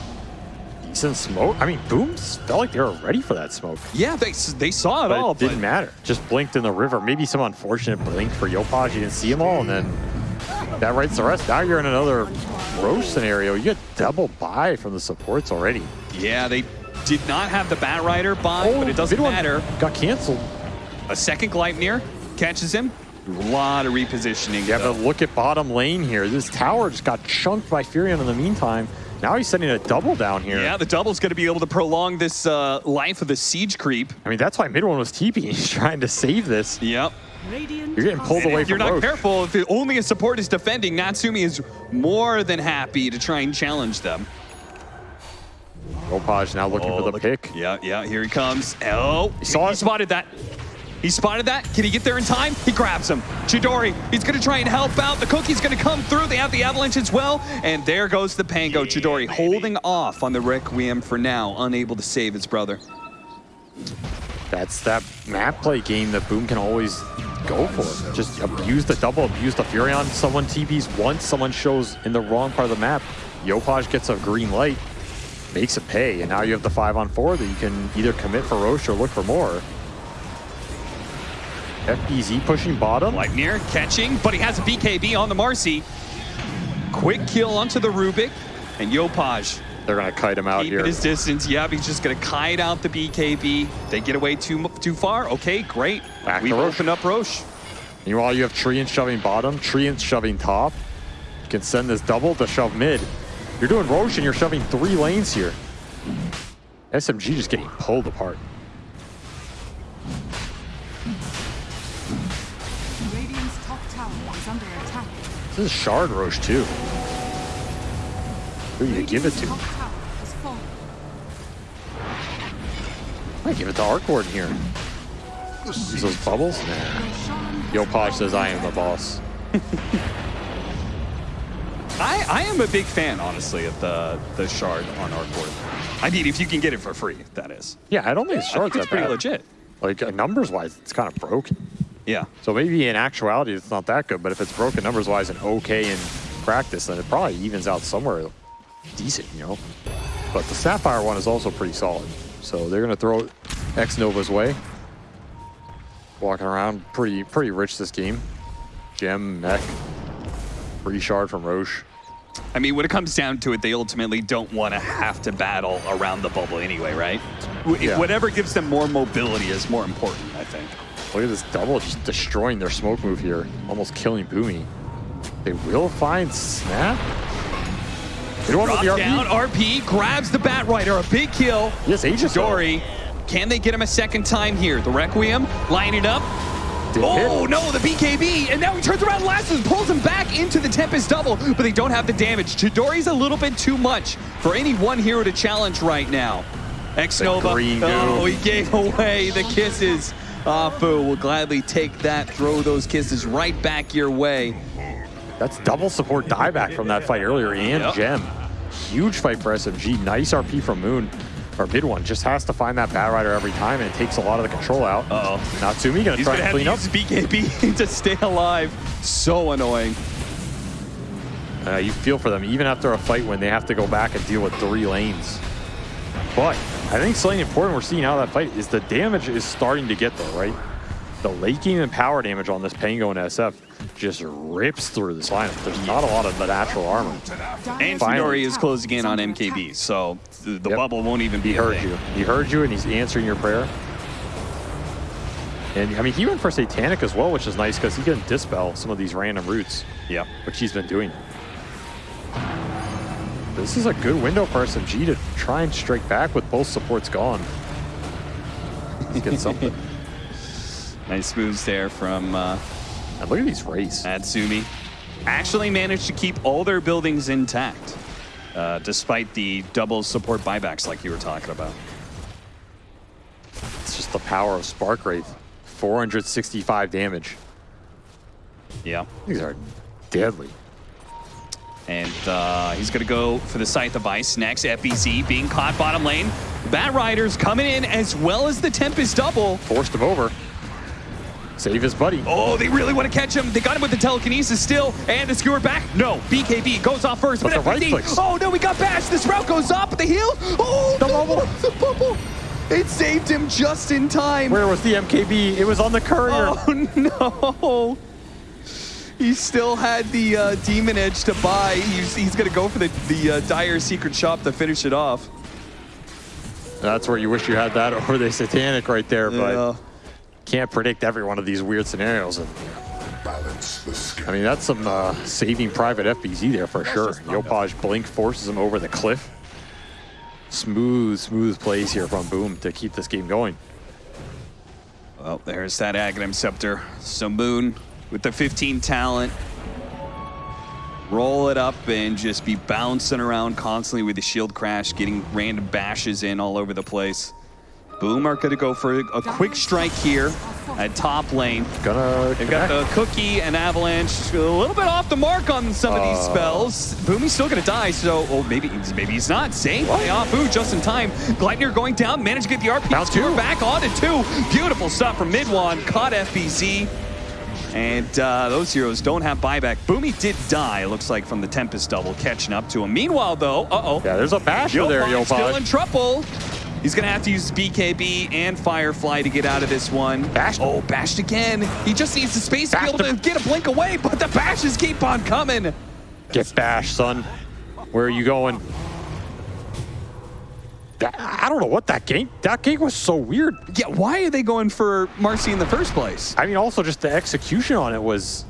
Decent smoke. I mean, Booms felt like they were ready for that smoke. Yeah, they, they saw it But all, it didn't matter. Just blinked in the river. Maybe some unfortunate blink for Yopaj. You didn't see them all, and then that writes the rest. Now you're in another Rosh scenario. You get double buy from the supports already. Yeah, they did not have the Bat Rider by, but it oh, doesn't matter. Got canceled. A second Gleipnir catches him. A lot of repositioning. Yeah, though. but look at bottom lane here. This tower just got chunked by Furion in the meantime. Now he's sending a double down here. yeah, the double's going to be able to prolong this uh, life of the siege creep. I mean, that's why MidOne was TP. He's trying to save this. Yep. Radiant You're getting pulled away If you're not Rosh. careful, if it, only a support is defending, Natsumi is more than happy to try and challenge them. Yopaj now looking for the look- pick. Yeah, yeah, here he comes. Oh, he, saw he spotted that. He spotted that. Can he get there in time? He grabs him. Chidori, he's going to try and help out. The cookie's going to come through. They have the avalanche as well. And there goes the Pango. Chidori holding off on the Requiem for now, unable to save his brother. That's that map play game that Boom can always go for. Just abuse the double, abuse the Furion. Someone TPs once, someone shows in the wrong part of the map. Yopaj gets a green light, makes it pay, and now you have the five on four that you can either commit for Rosh or look for more. FBZ pushing bottom. Lightner catching, but he has a BKB on the Marci. Quick kill onto the Rubik. And Yopaj They're gonna kite him out keeping here. his distance. Yep, he's just going to kite out the BKB. They get away too too far. Okay, great. Back We've opened up Rosh. Meanwhile, you have Treant shoving bottom, Treant shoving top. You can send this double to shove mid. You're doing Rosh and you're shoving three lanes here. SMG just getting pulled apart. This is Shard Rosh too. Who you give it to? top tower has fallen. Might give it to Arc Warden here. Use those bubbles? Nah. Roshan Yopaj says I am the boss. I, I am a big fan, honestly, of the the shard on our board. I mean, if you can get it for free, that is. Yeah, I don't think the I shard's think it's pretty bad. legit. Like, uh, numbers-wise, it's kind of broken. Yeah. So maybe in actuality, it's not that good, but if it's broken numbers-wise and okay in practice, then it probably evens out somewhere decent, you know? But the Sapphire one is also pretty solid. So they're going to throw X Nova's way. Walking around pretty pretty rich this game. Gem, Mech, free shard from Rosh. I mean, when it comes down to it, they ultimately don't want to have to battle around the bubble anyway, right? Yeah. Whatever gives them more mobility is more important, I think. Look at this double just destroying their smoke move here. Almost killing Boomy. They will find Snap. They don't want Drop the down, RP. RP grabs the Bat Rider, a big kill. Yes, Aegis. Dory, can they get him a second time here? The Requiem, line it up. Did Oh hit. no, the BKB, and now he turns around Lassus, pulls him back into the Tempest double, but they don't have the damage. Chidori's a little bit too much for any one hero to challenge right now. X-Nova, oh, he gave away the kisses. Afu will gladly take that, throw those kisses right back your way. That's double support dieback from that fight earlier and Yep. Gem. Huge fight for SMG. Nice RP from Moon. Or MidOne. Just has to find that Bat Rider every time and it takes a lot of the control out. Uh-oh. Natsumi gonna He's try gonna to have to clean up. use BKB to stay alive. So annoying. Uh, you feel for them even after a fight when they have to go back and deal with three lanes. But I think something important we're seeing out of that fight is the damage is starting to get there, right? The late game and power damage on this Pango and SF just rips through this lineup. There's not a lot of the natural armor. And Finally. Is closing in on MKB, so the, the Yep. bubble won't even be He heard you. He heard you, and he's answering your prayer. And I mean, he went for Satanic as well, which is nice because he can dispel some of these random roots, Yeah. which he's been doing. This is a good window for SMG to try and strike back with both supports gone. Let's get something. Nice moves there from uh, and look at these race. Atsumi. Actually managed to keep all their buildings intact, uh, despite the double support buybacks like you were talking about. It's just the power of Spark Wraith. 465 damage. Yeah. These are deadly. And uh, he's going to go for the Scythe of Vyse next. FBZ being caught bottom lane. Bat Riders coming in as well as the Tempest double. Forced him over. Save his buddy. Oh, they really want to catch him. They got him with the telekinesis still. And the skewer back. No, BKB goes off first. But the right clicks. Oh, no, we got bashed. The sprout goes up. The heal. Oh, The bubble. The bubble. It saved him just in time. Where was the MKB? It was on the courier. Oh, no. He still had the uh, Demon Edge to buy. He's, he's going to go for the, the uh, Dire Secret Shop to finish it off. That's where you wish you had that over the Satanic right there, but can't predict every one of these weird scenarios. And Balance the scale. I mean, that's some uh, saving private FBZ there for sure. Yopaj Blink forces him over the cliff. Smooth, smooth plays here from Boom to keep this game going. Well, there's that Aghanim Scepter. So Moon with the 15 talent. Roll it up and just be bouncing around constantly with the shield crash, getting random bashes in all over the place. Boom are going to go for a quick strike here at top lane. Gonna They've got the Cookie and Avalanche a little bit off the mark on some of these Uh. spells. Boomy's still gonna die, so oh maybe maybe he's not. Saved by Afu just in time. Gleipnir going down, managed to get the RP two. back onto two. Beautiful stuff from MidOne, caught FBZ. And uh, those heroes don't have buyback. Boomy did die, looks like, from the Tempest double, catching up to him. Meanwhile, though, uh-oh. Yeah, there's a basher there, Yopaj still in trouble. He's gonna have to use BKB and Firefly to get out of this one. Bashed. Oh, bashed again. He just needs the space to be able to get a blink away, but the bashes keep on coming. Get bashed, son. Where are you going? That- I don't know what that gank. That gank was so weird. Yeah, why are they going for Marci in the first place? I mean, also just the execution on it was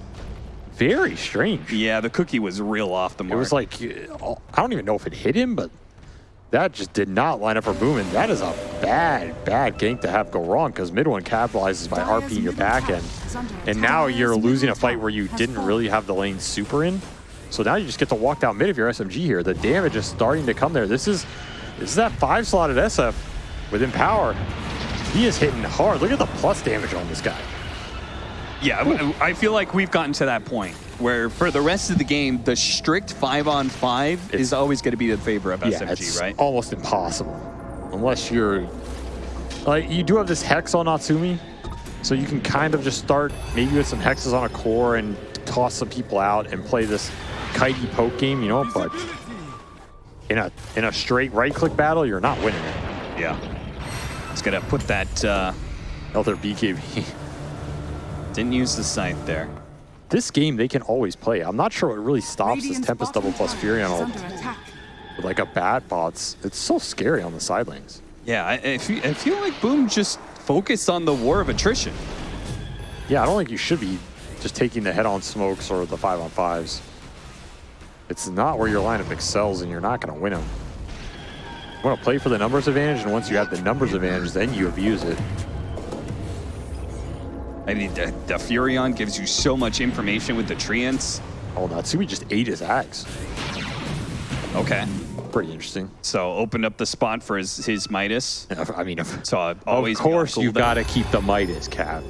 very strange. Yeah, the cookie was real off the mark. It was like, I don't even know if it hit him, but that just did not line up for Boom. And that is a bad, bad gank to have go wrong because MidOne capitalizes by RP your back end. And now you're losing a fight where you didn't really have the lane super in. So now you just get to walk down mid of your SMG here. The damage is starting to come there. This is this is that five slotted SF within power. He is hitting hard. Look at the plus damage on this guy. Yeah, I feel like we've gotten to that point where for the rest of the game, the strict five on five is always going to be the favor of yeah, SMG, it's right? almost impossible. Unless you're... Like, you do have this Hex on Natsumi, so you can kind of just start maybe with some Hexes on a core and toss some people out and play this kitey poke game, you know, but in a in a straight right-click battle, you're not winning it. Yeah. It's going to put that, uh, Elder BKB. didn't use the scythe there. this game, they can always play. I'm not sure what really stops this Tempest double plus Furion under attack. with like a bat bots. It's so scary on the side lanes. Yeah, I, I, feel, I feel like Boom just focused on the war of attrition. Yeah, I don't think you should be just taking the head-on smokes or the five-on-fives. It's not where your lineup excels, and you're not going to win them. You want to play for the numbers advantage, and once you have the numbers advantage, then you abuse it. I mean, the, the Furion gives you so much information with the Treants. Oh, Natsumi just ate his axe. Okay. Pretty interesting. So opened up the spot for his, his Midas. I mean, So uh, always of course, you've got to keep the Midas, Cap.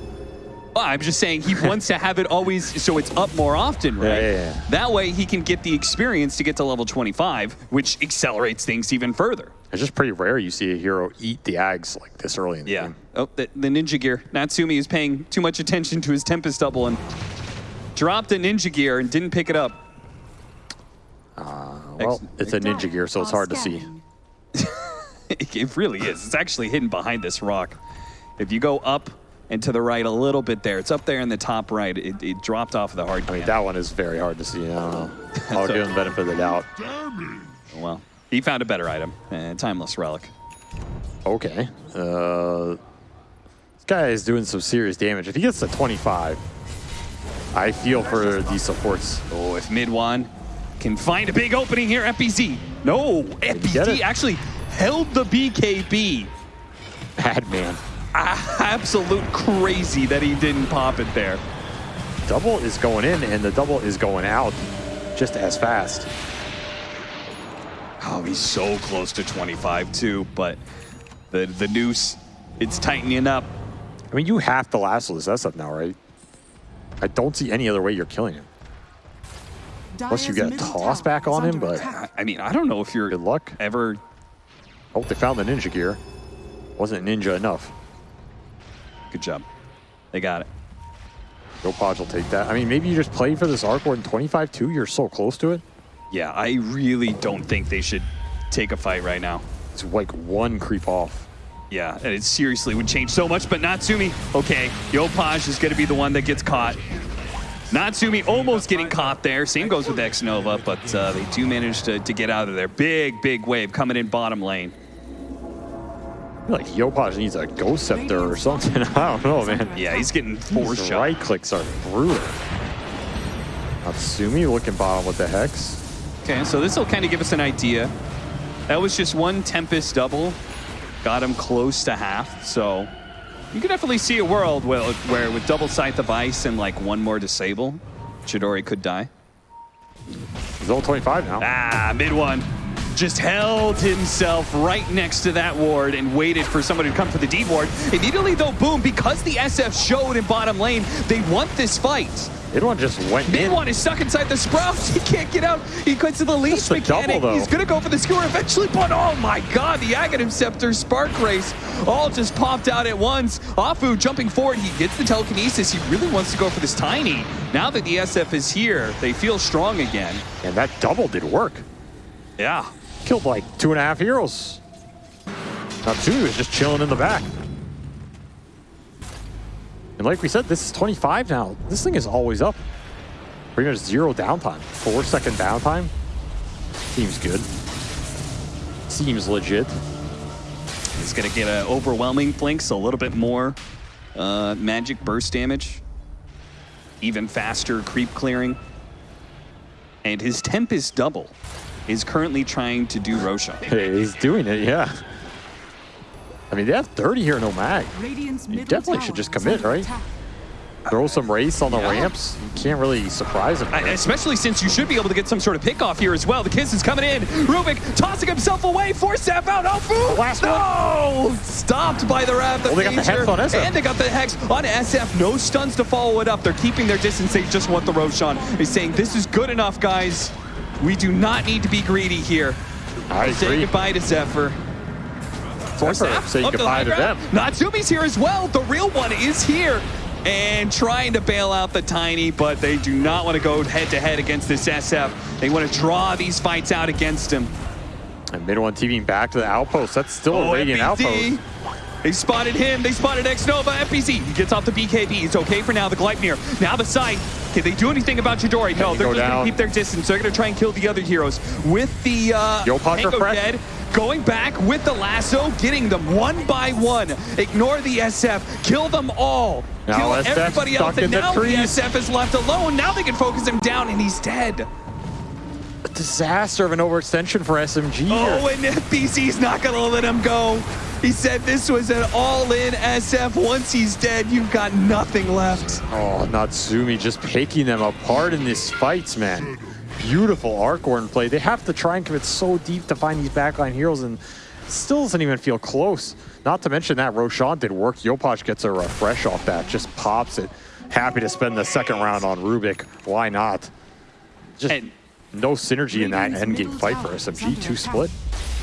Well, I'm just saying he wants to have it always so it's up more often, right? Yeah, yeah, yeah. That way he can get the experience to get to level 25, which accelerates things even further. it's just pretty rare you see a hero eat the ags like this early in the Yeah. game. Oh, the, the ninja gear. Natsumi is paying too much attention to his Tempest double and dropped a ninja gear and didn't pick it up. Uh, well, it's a ninja gear, so it's hard to see. It really is. It's actually hidden behind this rock. If you go up and to the right a little bit there, it's up there in the top right. It, it dropped off of the hard I mean, that one is very hard to see. I don't know. I'll give him benefit of the doubt. Well, he found a better item. Uh, timeless relic. Okay. Uh, this guy is doing some serious damage. If he gets to 25, I feel for these supports. Oh, if MidOne can find a big opening here, FBZ. No, FBZ actually held the BKB. Madman. Absolute crazy that he didn't pop it there. Double is going in, and the double is going out just as fast. Oh, he's so close to 25 too, but the the noose, it's tightening up. I mean, you have to lasso this S up now, right? I don't see any other way you're killing him. Unless you Dire's get a toss back on him, but- I, I mean, I don't know if you're Good luck. ever. Oh, they found the ninja gear. Wasn't ninja enough. Good job. They got it. Yopaj will take that. I mean, maybe you just play for this arc ward in 25-2. You're so close to it. Yeah, I really don't think they should take a fight right now. It's like one creep off. Yeah, and it seriously would change so much, but Natsumi, okay, Yo Yopaj is going to be the one that gets caught. Natsumi almost getting caught there. Same goes with X-Nova, but uh, they do manage to, to get out of there. Big, big wave coming in bottom lane. Like Yopaj needs a ghost scepter or something. I don't know, man. Yeah, he's getting four These shot. right clicks are brutal. Natsumi looking bottom with the hex. Okay, so this will kind of give us an idea. That was just one Tempest double. Got him close to half, so you can definitely see a world where, where with double Scythe of Vyse and like one more Disable, Chidori could die. He's level 25 now. Ah, MidOne. Just held himself right next to that ward and waited for somebody to come for the D ward. Immediately though, boom, because the SF showed in bottom lane, they want this fight. MidOne just went Mid in. one is stuck inside the sprouts. He can't get out. He cuts to the leash double, mechanic. though. He's gonna go for the skewer eventually, but oh my god, the Aghanim Scepter, Spark Wraith, all just popped out at once. Afu jumping forward, he gets the telekinesis. He really wants to go for this tiny. Now that the SF is here, they feel strong again. And that double did work. Yeah. Killed like two and a half heroes. not Natsumi was just chilling in the back. And like we said, this is 25 now. This thing is always up. Pretty much zero downtime. Four second downtime. Seems good. Seems legit. He's gonna get an overwhelming so a little bit more uh, magic burst damage. Even faster creep clearing. And his Tempest double is currently trying to do Roshan. Hey, he's doing it, yeah. I mean, they have 30 here, no mag. You definitely should just commit, right? throw some race on the Yeah. ramps. You can't really surprise him. I- Especially since you should be able to get some sort of pick off here as well. The kiss is coming in. Rubik tossing himself away. Four step out. Oh, boom. last no! Stopped by the Rav. The Well, they got the Hex on SF. And they got the Hex on SF. No stuns to follow it up. They're keeping their distance. They just want the Roshan. He's saying, this is good enough, guys. We do not need to be greedy here. I Say agree. goodbye to Zephyr. Zephyr up to the goodbye to them. Natsumi's here as well. The real one is here. And trying to bail out the Tiny, but they do not want to go head-to-head against this SF. They want to draw these fights out against him. And mid one TPing back to the outpost. That's still Oh, a Radiant outpost. They spotted him. They spotted X-Nova. FBZ. He gets off the BKB. It's okay for now. The Gleipnir. Now the side. Can they do anything about Chidori? No, you they're just going to keep their distance. They're going to try and kill the other heroes. With the uh, Yo, Puck Hanko refresh. dead, going back with the lasso, getting them one by one. Ignore the SF. Kill them all. Now kill SF's everybody else. stuck And in the now the trees. SF is left alone. Now they can focus him down, and he's dead. A disaster of an overextension for SMG Oh, here. and FBZ's not going to let him go. He said this was an all-in SF. Once he's dead, you've got nothing left. Oh, Natsumi just picking them apart in these fights, man. Beautiful Arcorn play. They have to try and commit so deep to find these backline heroes and still doesn't even feel close. Not to mention that Roshan did work. Yopaj gets a refresh off that, just pops it. Happy to spend the second round on Rubik. Why not? Just And- no synergy in that Radiant's endgame fight for SMG. under Two attack. split.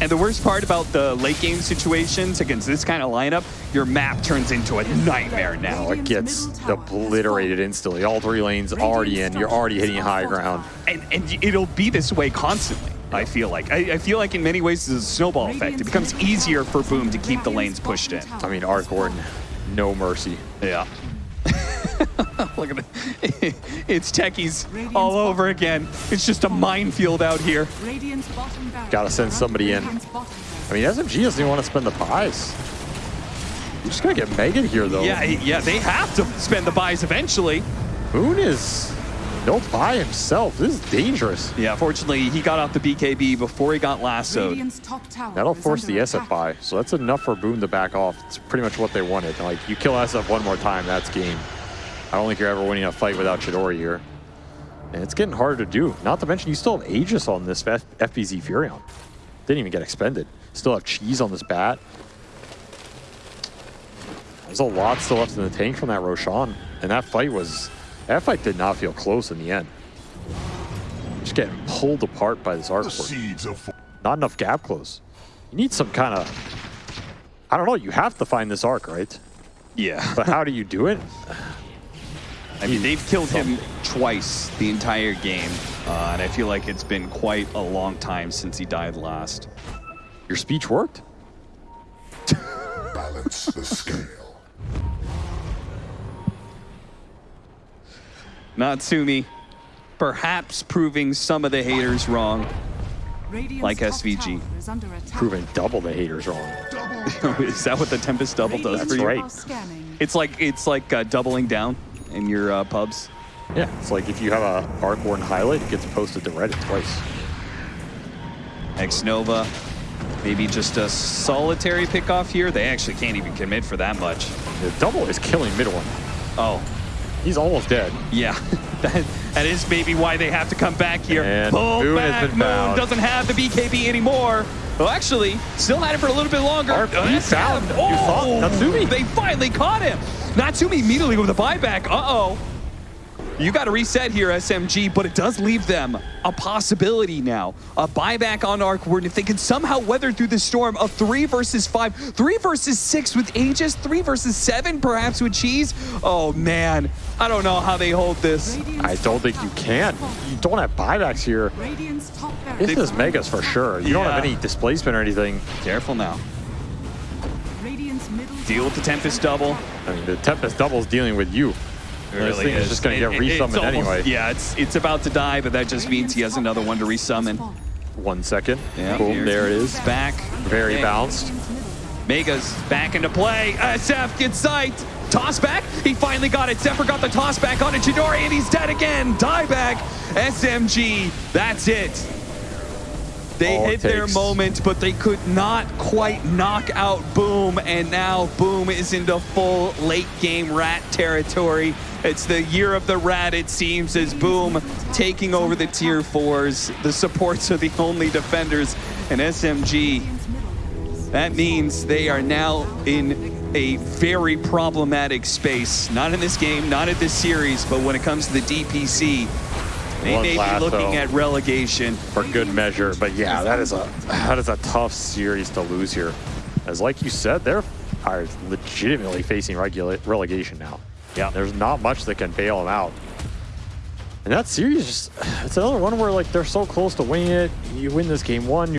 And the worst part about the late game situations against this kind of lineup, your map turns into a nightmare now. It gets obliterated instantly. All three lanes already in. You're already hitting high ground. And, and it'll be this way constantly, I feel like. I, I feel like in many ways it's a snowball effect. It becomes easier for Boom to keep the lanes pushed in. I mean, Arcorn, no mercy. Yeah. Look at it. It's techies all over again. It's just a minefield out here. Radiant's bottom barracks Gotta send somebody in. I mean, SMG doesn't even want to spend the buys. You're just gotta get Megan here, though. Yeah, yeah, they have to spend the buys eventually. Moon is no buy himself. This is dangerous. Yeah, fortunately, he got off the BKB before he got lassoed. Radiant's top tower That'll force under the SF buy, so that's enough for Boom to back off. It's pretty much what they wanted. Like, you kill SF one more time, that's game. I don't think you're ever winning a fight without Chidori here. And it's getting harder to do. Not to mention, you still have Aegis on this F FBZ Furion. Didn't even get expended. Still have Cheese on this bat. There's a lot still left in the tank from that Roshan. And that fight was... That fight did not feel close in the end. Just getting pulled apart by this arc. The seeds of Not enough gap close. You need some kind of... I don't know, you have to find this arc, right? Yeah. But how do you do it? I mean, they've killed him twice the entire game, uh, and I feel like it's been quite a long time since he died last. Your speech worked? balance the scale. Natsumi, perhaps proving some of the haters wrong. Radiant's Like top SVG. tower is under attack. Proving double the haters wrong. Is that what the Tempest Double does Radiant's for you? right. It's like it's like uh, doubling down in your uh, pubs. Yeah, it's like if you have a Arcborn highlight, it gets posted to Reddit twice. X Nova, maybe just a solitary pickoff here. They actually can't even commit for that much. The double is killing MidOne. Oh, He's almost dead. Yeah, that, that is maybe why they have to come back here. And Pull Moon back. Moon found. doesn't have the BKB anymore. Well, actually, still had it for a little bit longer. Uh, he's found. You saw Oh, Natsumi. They finally caught him. Natsumi immediately with a buyback. Uh-oh. You got to reset here, SMG, but it does leave them a possibility now. A buyback on Arkward. If they can somehow weather through the storm, a three versus five, three versus six with Aegis, three versus seven, perhaps with Cheese. Oh, man. I don't know how they hold this. I don't think you can. You don't have buybacks here. Radiant's top barracks This is Megas for sure. You don't have any displacement or anything. Careful now. Deal with the Tempest double. I mean, the Tempest double is dealing with you. This thing is just going to get It- it- resummoned almost- anyway. Yeah, it's it's about to die, but that just means he has another one to resummon. One second. Yeah, Boom, here's- there it is. Back. Very Okay. balanced. Megas back into play. Uh, SF gets sight. Toss back. He finally got it. Zephyr got the toss back on it. Chidori, and he's dead again. Die back. SMG. That's it. They all it hit their moment, but they could not quite knock out Boom, and now Boom is into full late game rat territory. It's the year of the rat, it seems, as Boom taking over the tier fours. The supports are the only defenders, and SMG that means they are now in a very problematic space. Not in this game, not in this series, but when it comes to the DPC, they One may be looking at relegation. for good measure. But yeah, that is a that is a tough series to lose here. As like you said, they're are legitimately facing relegation now. Yeah. There's not much that can bail them out. And that series, just, it's another one where like they're so close to winning it. You win this game one,